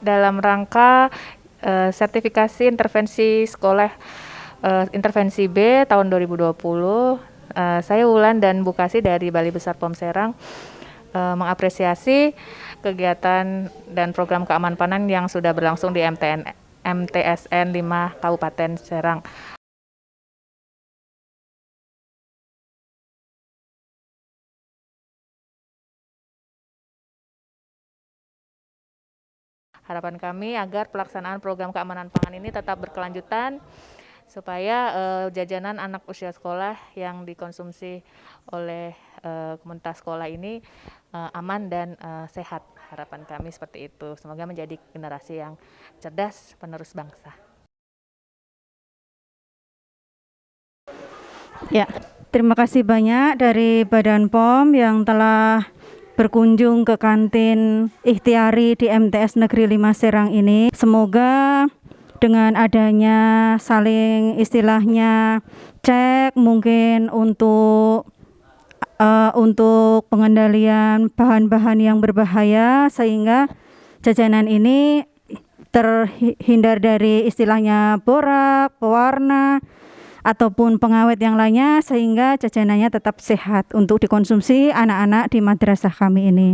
dalam rangka uh, sertifikasi intervensi sekolah uh, intervensi B tahun 2020. Uh, saya Wulan dan Bu Kasi dari Bali Besar POM Serang uh, mengapresiasi kegiatan dan program keamanan yang sudah berlangsung di MTN MTSN 5 Kabupaten Serang. Harapan kami agar pelaksanaan program keamanan pangan ini tetap berkelanjutan supaya uh, jajanan anak usia sekolah yang dikonsumsi oleh uh, komunitas sekolah ini uh, aman dan uh, sehat. Harapan kami seperti itu. Semoga menjadi generasi yang cerdas penerus bangsa. Ya, terima kasih banyak dari Badan POM yang telah berkunjung ke kantin ikhtiari di MTS Negeri 5 Serang ini. Semoga dengan adanya saling istilahnya cek mungkin untuk uh, untuk pengendalian bahan-bahan yang berbahaya sehingga jajanan ini terhindar dari istilahnya borak, pewarna, ataupun pengawet yang lainnya sehingga jajanannya tetap sehat untuk dikonsumsi anak-anak di madrasah kami ini.